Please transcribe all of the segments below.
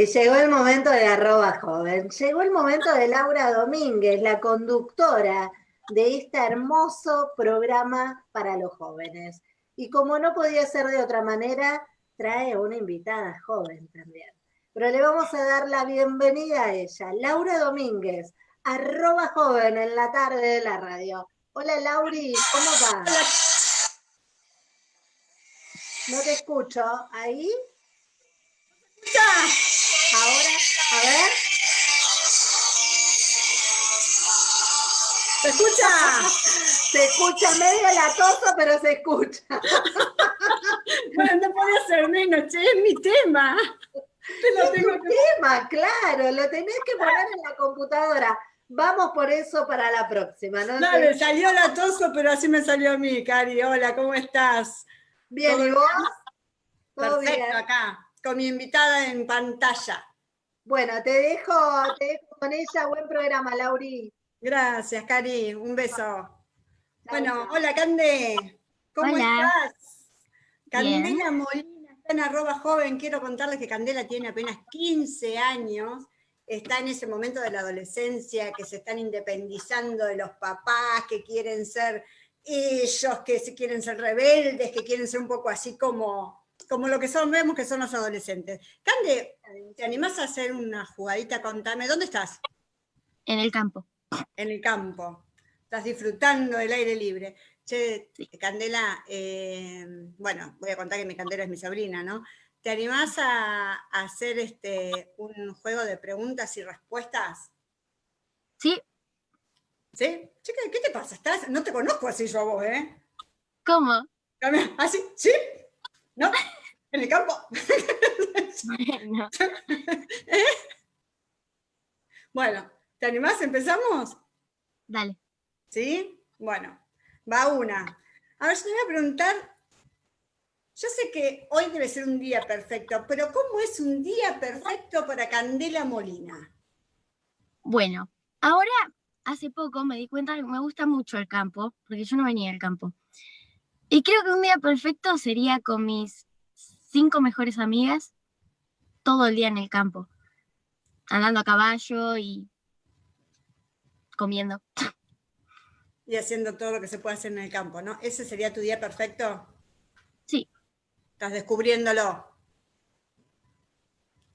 que llegó el momento de arroba joven, llegó el momento de Laura Domínguez, la conductora de este hermoso programa para los jóvenes. Y como no podía ser de otra manera, trae una invitada joven también. Pero le vamos a dar la bienvenida a ella, Laura Domínguez, arroba joven en la tarde de la radio. Hola Lauri, ¿cómo vas? No te escucho. ¿Ahí? Ahora, a ver. ¿Se escucha? Se escucha medio latoso, pero se escucha. bueno, no puede ser menos, che, es mi tema. es tengo tu tema, claro, lo tenés que poner en la computadora. Vamos por eso para la próxima, ¿no? No, me salió latoso, pero así me salió a mí, Cari. Hola, ¿cómo estás? Bien, ¿y vos? Perfecto, acá, con mi invitada en pantalla. Bueno, te dejo, te dejo con ella. Buen programa, Lauri. Gracias, Cari. Un beso. bueno, hola, Cande. ¿Cómo estás? Candela Molina está en arroba joven. Quiero contarles que Candela tiene apenas 15 años. Está en ese momento de la adolescencia, que se están independizando de los papás, que quieren ser ellos, que quieren ser rebeldes, que quieren ser un poco así como como lo que son, vemos que son los adolescentes. Cande, ¿te animás a hacer una jugadita? Contame, ¿dónde estás? En el campo. En el campo. Estás disfrutando del aire libre. Che, Candela, eh, bueno, voy a contar que mi Candela es mi sobrina, ¿no? ¿Te animás a, hacer este, un juego de preguntas y respuestas? Sí. ¿Sí? Chica, ¿qué te pasa? ¿Estás? No te conozco así yo a vos, ¿eh? ¿Cómo? ¿Así? ¿Sí? ¿No? ¿En el campo? ¿Eh? Bueno, ¿te animás? ¿Empezamos? Dale. ¿Sí? Bueno, va una. A ver, yo te voy a preguntar, yo sé que hoy debe ser un día perfecto, pero ¿cómo es un día perfecto para Candela Molina? Bueno, ahora hace poco me di cuenta que me gusta mucho el campo, porque yo no venía del campo. Y creo que un día perfecto sería con mis cinco mejores amigas todo el día en el campo, andando a caballo y comiendo. Y haciendo todo lo que se puede hacer en el campo, ¿no? ¿Ese sería tu día perfecto? Sí. Estás descubriéndolo.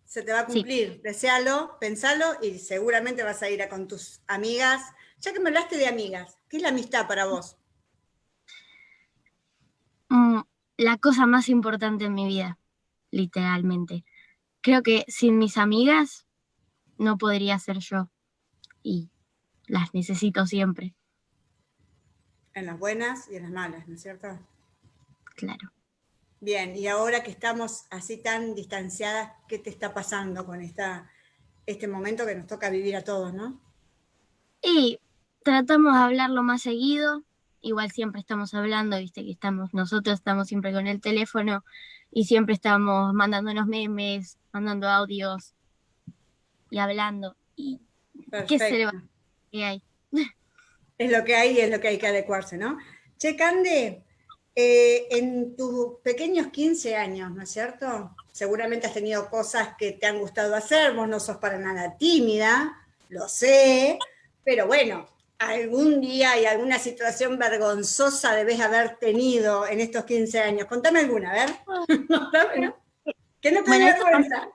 Se te va a cumplir. Desealo, pensalo y seguramente vas a ir a con tus amigas. Ya que me hablaste de amigas, ¿qué es la amistad para vos? Mm, la cosa más importante en mi vida, literalmente. Creo que sin mis amigas no podría ser yo y las necesito siempre. En las buenas y en las malas, ¿no es cierto? Claro. Bien, y ahora que estamos así tan distanciadas, ¿qué te está pasando con esta, este momento que nos toca vivir a todos, no? Y tratamos de hablarlo más seguido, igual siempre estamos hablando, viste que estamos, nosotros estamos siempre con el teléfono y siempre estamos mandándonos memes, mandando audios y hablando. Y ¿Qué se le va? ¿Qué hay? Es lo que hay y es lo que hay que adecuarse, ¿no? Che, Cande, eh, en tus pequeños 15 años, ¿no es cierto? Seguramente has tenido cosas que te han gustado hacer, vos no sos para nada tímida, lo sé, pero bueno, algún día y alguna situación vergonzosa debes haber tenido en estos 15 años. Contame alguna, a ver. ¿Qué no te bueno, vergüenza?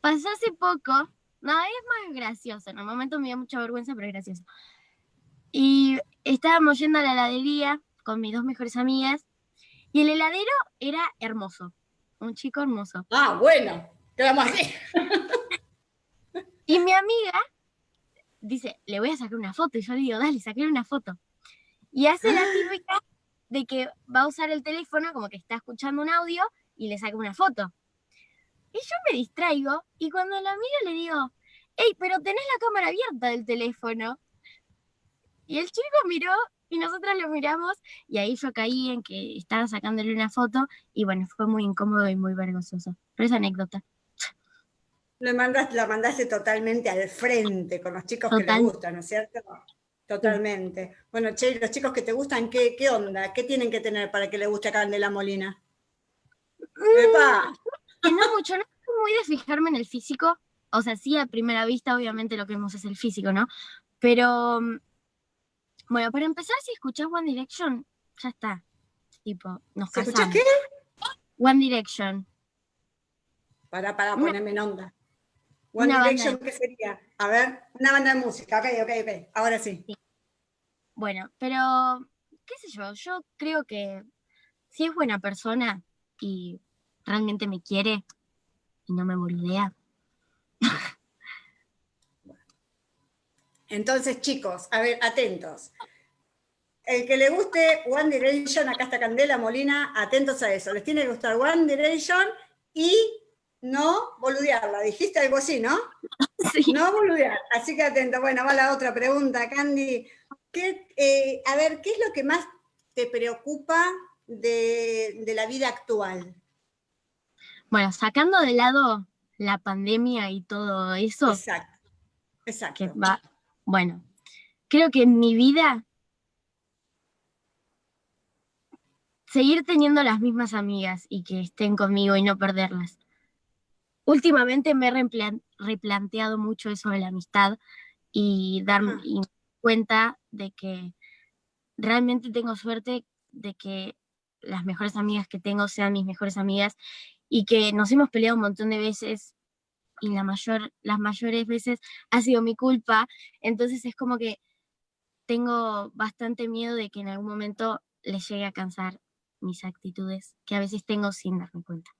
Pasó hace poco, no, es más gracioso, en el momento me dio mucha vergüenza, pero es gracioso. Y estábamos yendo a la heladería con mis dos mejores amigas, y el heladero era hermoso, un chico hermoso. Ah, bueno, quedamos así. y mi amiga dice, le voy a sacar una foto. Y yo le digo, dale, saqué una foto. Y hace la ah. típica de que va a usar el teléfono como que está escuchando un audio y le saca una foto. Y yo me distraigo y cuando la miro le digo, hey, pero tenés la cámara abierta del teléfono. Y el chico miró y nosotros lo miramos y ahí yo caí en que estaba sacándole una foto y bueno, fue muy incómodo y muy vergonzoso. Pero esa anécdota mandaste, la mandaste totalmente al frente con los chicos que te gustan, ¿no es cierto? Totalmente. Bueno, Che, los chicos que te gustan, ¿qué, ¿qué, onda? ¿Qué tienen que tener para que le guste a Candela Molina? Mm, que no mucho, no soy muy de fijarme en el físico, o sea, sí a primera vista obviamente lo que vemos es el físico, ¿no? Pero, mm, bueno, para empezar, si escuchás One Direction, ya está. Tipo, nos casamos. ¿Escuchás qué? One Direction. Para, para ponerme en onda. One Direction, ¿qué sería? A ver, una banda de música, ok, ok, ok, ahora sí. Bueno, pero, qué sé yo, yo creo que si es buena persona y realmente me quiere y no me boludea. Entonces, chicos, a ver, atentos. El que le guste One Direction, acá está Candela Molina, atentos a eso. Les tiene que gustar One Direction y no boludearla. Dijiste algo así, ¿no? Sí. No boludear. Así que atento. Bueno, va la otra pregunta, Candy. ¿Qué, eh, a ver, ¿qué es lo que más te preocupa de, de la vida actual? Bueno, sacando de lado la pandemia y todo eso, Exacto. Exacto. que va, bueno, creo que en mi vida seguir teniendo las mismas amigas y que estén conmigo y no perderlas. Últimamente me he replanteado mucho eso de la amistad y darme cuenta de que realmente tengo suerte de que las mejores amigas que tengo sean mis mejores amigas y que nos hemos peleado un montón de veces y la mayor, las mayores veces ha sido mi culpa. Entonces es como que tengo bastante miedo de que en algún momento les llegue a cansar mis actitudes, que a veces tengo sin darme cuenta.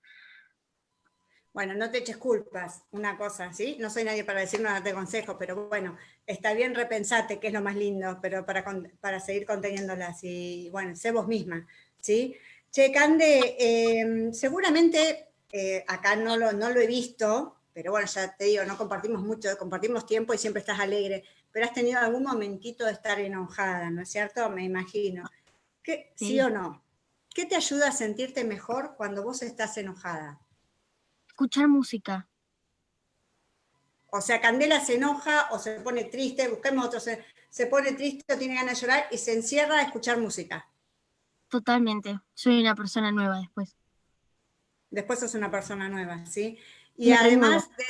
Bueno, no te eches culpas, una cosa, ¿sí? No soy nadie para decir nada de consejo, pero bueno, está bien repensate, que es lo más lindo, pero para, para seguir conteniéndolas y, bueno, sé vos misma, ¿sí? Che, Cande, eh, seguramente eh, acá no lo, no lo he visto, pero bueno, ya te digo, no compartimos mucho, compartimos tiempo y siempre estás alegre, pero has tenido algún momentito de estar enojada, ¿no es cierto? Me imagino. ¿Qué, Sí. ¿Sí o no? ¿Qué te ayuda a sentirte mejor cuando vos estás enojada? Escuchar música. O sea, Candela se enoja o se pone triste, busquemos otro, se, se pone triste o tiene ganas de llorar y se encierra a escuchar música. Totalmente. Soy una persona nueva después. Después sos una persona nueva, ¿sí? Y Me además de,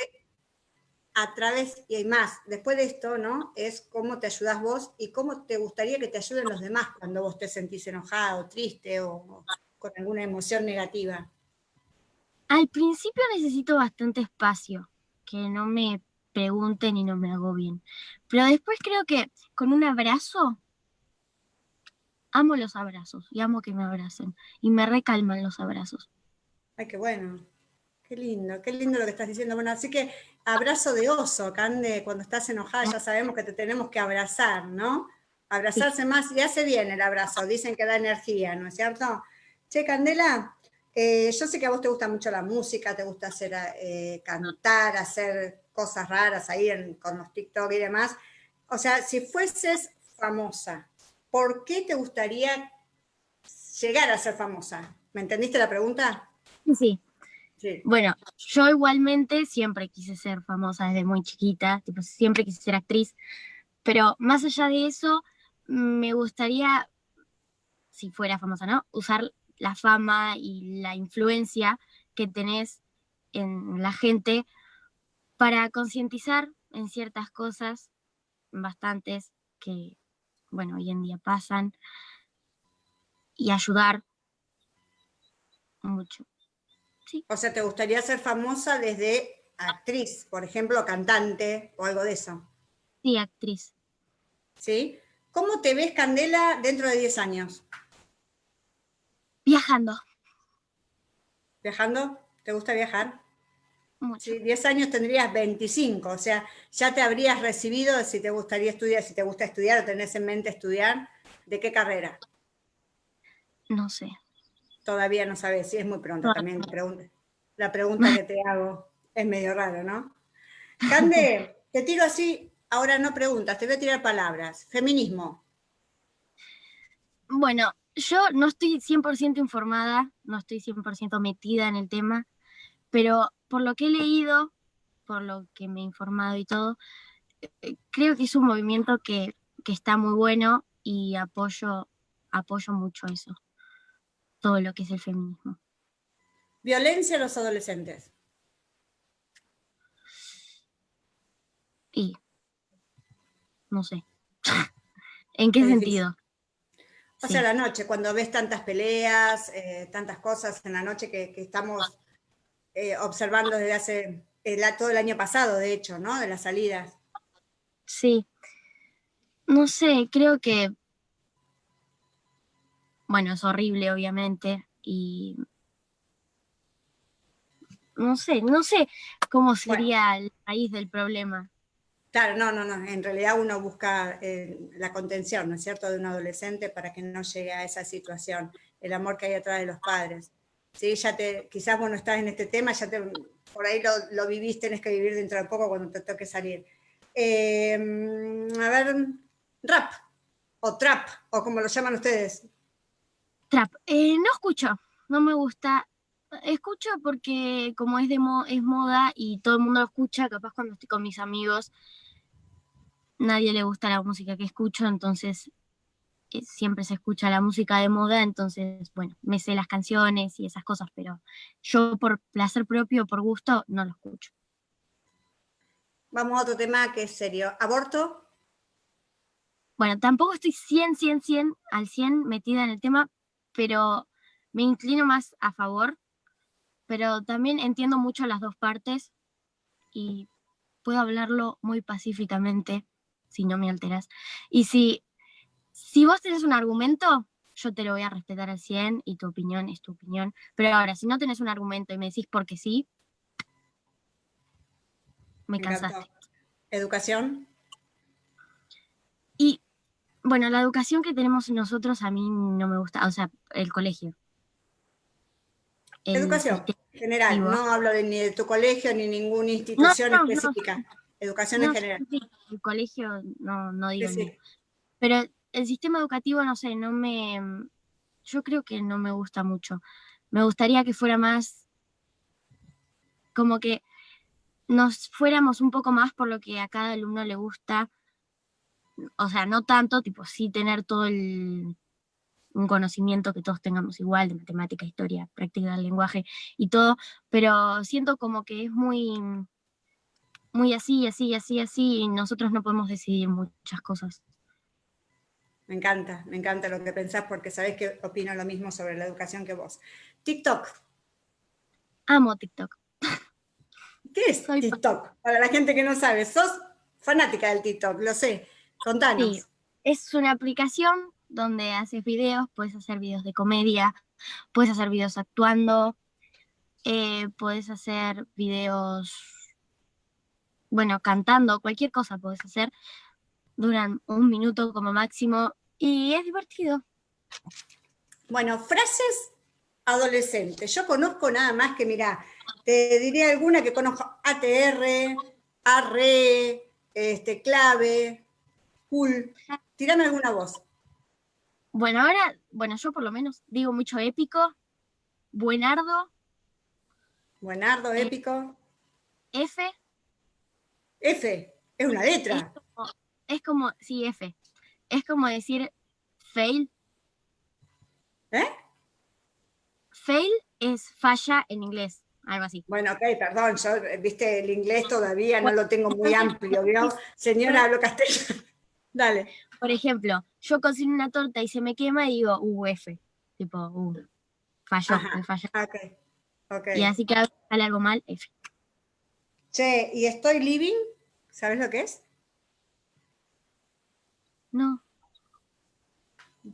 a través, y hay más, después de esto, ¿no? Es cómo te ayudas vos y cómo te gustaría que te ayuden los demás cuando vos te sentís enojado, triste o con alguna emoción negativa. Al principio necesito bastante espacio, que no me pregunten y no me agobien. Pero después creo que con un abrazo, amo los abrazos y amo que me abracen. Y me recalman los abrazos. Ay, qué bueno. Qué lindo, qué lindo lo que estás diciendo. Bueno, así que abrazo de oso, Cande, cuando estás enojada ya sabemos que te tenemos que abrazar, ¿no? Abrazarse más y hace bien el abrazo, dicen que da energía, ¿no es cierto? Che, Candela, eh, yo sé que a vos te gusta mucho la música, te gusta hacer, eh, cantar, hacer cosas raras ahí en- con los TikTok y demás. O sea, si fueses famosa, ¿por qué te gustaría llegar a ser famosa? ¿Me entendiste la pregunta? Sí. Sí. Bueno, yo igualmente siempre quise ser famosa desde muy chiquita, tipo, siempre quise ser actriz, pero más allá de eso, me gustaría, si fuera famosa, ¿no? Usar la fama y la influencia que tenés en la gente para concientizar en ciertas cosas, bastantes, que, bueno, hoy en día pasan, y ayudar mucho. O sea, ¿te gustaría ser famosa desde actriz, por ejemplo, cantante o algo de eso? Sí, actriz. ¿Sí? ¿Cómo te ves, Candela, dentro de 10 años? Viajando ¿Viajando? ¿Te gusta viajar? mucho. Sí, 10 años tendrías 25, o sea, ya te habrías recibido si te gustaría estudiar, si te gusta estudiar o tenés en mente estudiar, ¿de qué carrera? No sé. Todavía no sabes, sí, es muy pronto No. también. La pregunta que te hago es medio raro, ¿no? Cande, te tiro así, ahora no preguntas, te voy a tirar palabras. Feminismo. Bueno, yo no estoy 100% informada, no estoy 100% metida en el tema, pero por lo que he leído, por lo que me he informado y todo, eh, creo que es un movimiento que, que está muy bueno y apoyo, apoyo mucho eso, todo lo que es el feminismo. ¿Violencia a los adolescentes? Y no sé. ¿En qué sentido? O sea, la noche, cuando ves tantas peleas, eh, tantas cosas en la noche que, estamos eh, observando desde hace todo el año pasado, de hecho, ¿no? De las salidas. Sí. No sé, creo que, bueno, es horrible, obviamente, y no sé, no sé cómo sería el raíz del problema. Claro, no, no, no. En realidad uno busca eh, la contención, ¿no es cierto?, de un adolescente para que no llegue a esa situación, el amor que hay atrás de los padres. Sí, ya te, quizás vos no estás en este tema, ya te, por ahí lo, lo vivís, tenés que vivir dentro de poco cuando te toque salir. Eh, a ver, rap, o trap, o como lo llaman ustedes. Trap, eh, no escucho, no me gusta. Escucho porque como es, de es moda y todo el mundo lo escucha, capaz cuando estoy con mis amigos nadie le gusta la música que escucho, entonces eh, siempre se escucha la música de moda, entonces, bueno, me sé las canciones y esas cosas, pero yo por placer propio, por gusto, no lo escucho. Vamos a otro tema que es serio. ¿Aborto? Bueno, tampoco estoy 100, 100, 100 al 100 metida en el tema, pero me inclino más a favor, pero también entiendo mucho las dos partes y puedo hablarlo muy pacíficamente si no me alteras. Y si, si vos tenés un argumento, yo te lo voy a respetar al 100 y tu opinión es tu opinión. Pero ahora, si no tenés un argumento y me decís porque sí, me, cansaste. ¿Educación? Y bueno, la educación que tenemos nosotros a mí no me gusta, o sea, el colegio. educación, general, no hablo de, ni de tu colegio ni ninguna institución específica. Educación en general. el colegio no, no digo Pero el sistema educativo, no sé, no me... Yo creo que no me gusta mucho. Me gustaría que fuera más... Como que nos fuéramos un poco más por lo que a cada alumno le gusta. O sea, no tanto, tipo, sí tener todo el un conocimiento que todos tengamos igual de matemática, historia, práctica del lenguaje y todo, pero siento como que es muy muy así, así, así, así, y nosotros no podemos decidir muchas cosas. Me encanta, me encanta lo que pensás porque sabés que opino lo mismo sobre la educación que vos. TikTok. Amo TikTok. ¿Qué es TikTok? Para la gente que no sabe, sos fanática del TikTok, lo sé. Contanos. Sí. Es una aplicación donde haces videos, puedes hacer videos de comedia, puedes hacer videos actuando, eh, puedes hacer videos bueno, cantando, cualquier cosa puedes hacer, duran un minuto como máximo y es divertido. Bueno, frases adolescentes. Yo conozco nada más que, mira, te diría alguna que conozco, ATR, ARRE, este, clave, cool. Tírame alguna voz. Bueno, ahora, bueno, yo por lo menos digo mucho épico, buenardo. Buenardo, épico. F. F, es una letra. Es como, sí, F. Es como decir fail. ¿Eh? Fail es falla en inglés, algo así. Bueno, ok, perdón, yo, viste, el inglés todavía no lo tengo muy amplio, ¿vio? Señora, hablo castellano. Dale. Por ejemplo, yo cocino una torta y se me quema y digo, uh, F. Tipo, uh, falló, me falló. Okay. Okay. Y así que sale algo mal, F. Che, ¿y estoy living? ¿Sabes lo que es? No.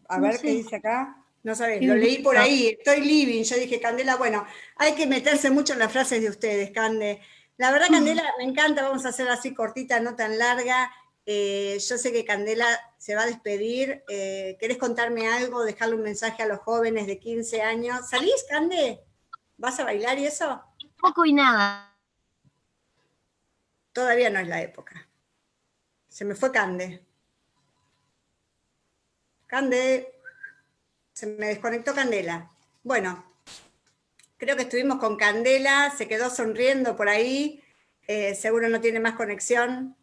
A ver qué dice acá. No sabes, lo leí por ahí, estoy living. Yo dije, Candela, bueno, hay que meterse mucho en las frases de ustedes, Cande. La verdad, Candela, me encanta, vamos a hacer así cortita, no tan larga. Eh, yo sé que Candela se va a despedir. Eh, ¿Querés contarme algo, dejarle un mensaje a los jóvenes de 15 años? ¿Salís, Cande? ¿Vas a bailar y eso? Poco y nada. Todavía no es la época. Se me fue Cande. Cande, se me desconectó Candela. Bueno, creo que estuvimos con Candela, se quedó sonriendo por ahí, eh, seguro no tiene más conexión.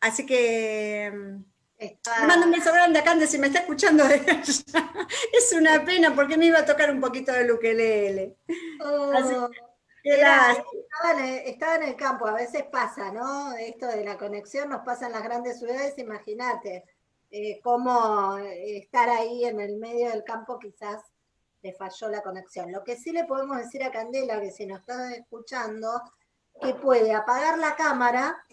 Así que mm, mando un beso grande a Cande si me está escuchando Es una pena porque me iba a tocar un poquito de ukelele. Oh. Estaba, en el, campo, a veces pasa, ¿no? Esto de la conexión nos pasa en las grandes ciudades, imagínate eh, cómo estar ahí en el medio del campo quizás le falló la conexión. Lo que sí le podemos decir a Candela, que si nos está escuchando, que puede apagar la cámara.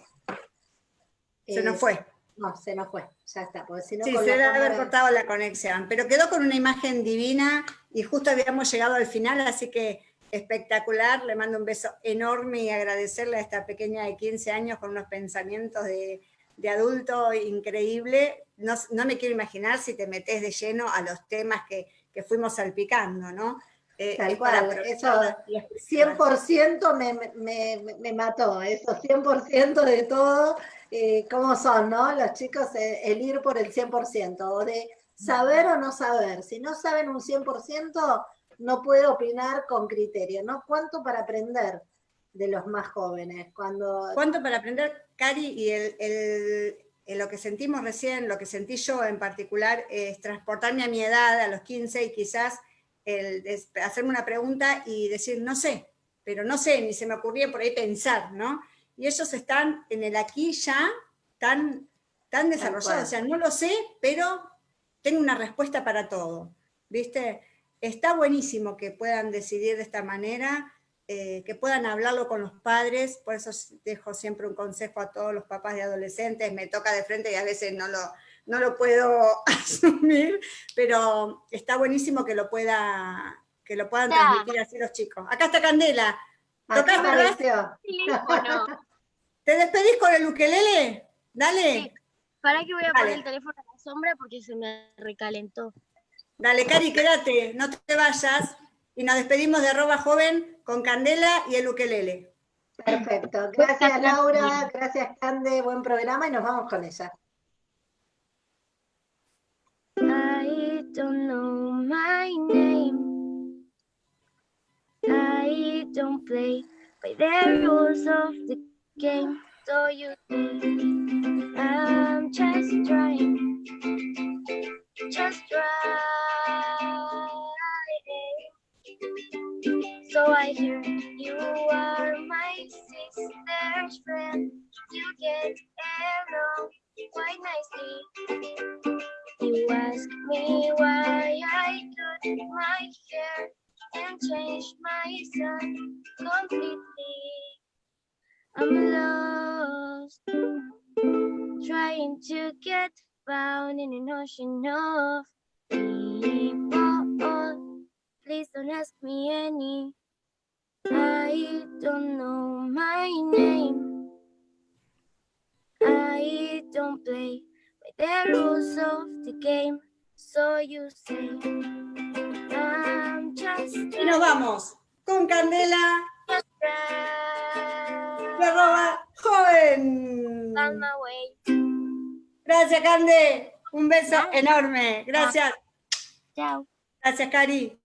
Se nos fue. No, se nos fue, ya está. si sí, se debe haber cortado la conexión, pero quedó con una imagen divina y justo habíamos llegado al final, así que espectacular, le mando un beso enorme y agradecerle a esta pequeña de 15 años con unos pensamientos de, adulto increíble. No, me quiero imaginar si te metes de lleno a los temas que, fuimos salpicando, ¿no? Eh, Tal cual, eso 100% me, me, me, mató, eso 100% de todo eh, cómo son, ¿no? Los chicos, eh, el ir por el 100%, o de saber o no saber. Si no saben un 100%, no puedo opinar con criterio, ¿no? ¿Cuánto para aprender de los más jóvenes? Cuando... ¿Cuánto para aprender, Cari? Y el, lo que sentimos recién, lo que sentí yo en particular, es transportarme a mi edad, a los 15, y quizás el, hacerme una pregunta y decir, no sé, pero no sé, ni se me ocurría por ahí pensar, ¿no? y ellos están en el aquí ya tan, tan desarrollados. O sea, no lo sé, pero tengo una respuesta para todo. ¿Viste? Está buenísimo que puedan decidir de esta manera, eh, que puedan hablarlo con los padres, por eso dejo siempre un consejo a todos los papás de adolescentes, me toca de frente y a veces no lo, no lo puedo asumir, pero está buenísimo que lo, pueda, que lo puedan transmitir así los chicos. Acá está Candela. ¿Tocás, ¿Te despedís con el ukelele? Dale. Sí. Para que voy a poner el teléfono a la sombra porque se me recalentó. Dale, Cari, quédate, no te vayas. Y nos despedimos de arroba joven con Candela y el ukelele. Perfecto. Gracias, Laura. Gracias, Cande. Buen programa y nos vamos con ella. I don't know my name. I don't play by the rules of the game, so you think I'm just trying, You are my sister's friend. You get along quite nicely. You ask me why I cut my hair and changed my son completely. I'm lost, trying to get found in an ocean of people. Please don't ask me any. I don't know my name. I don't play by the rules of the game. So you say, I'm just. Y nos vamos con Candela. arroba joven. Gracias, Cande. Un beso enorme. Gracias. Chao. Gracias, Cari.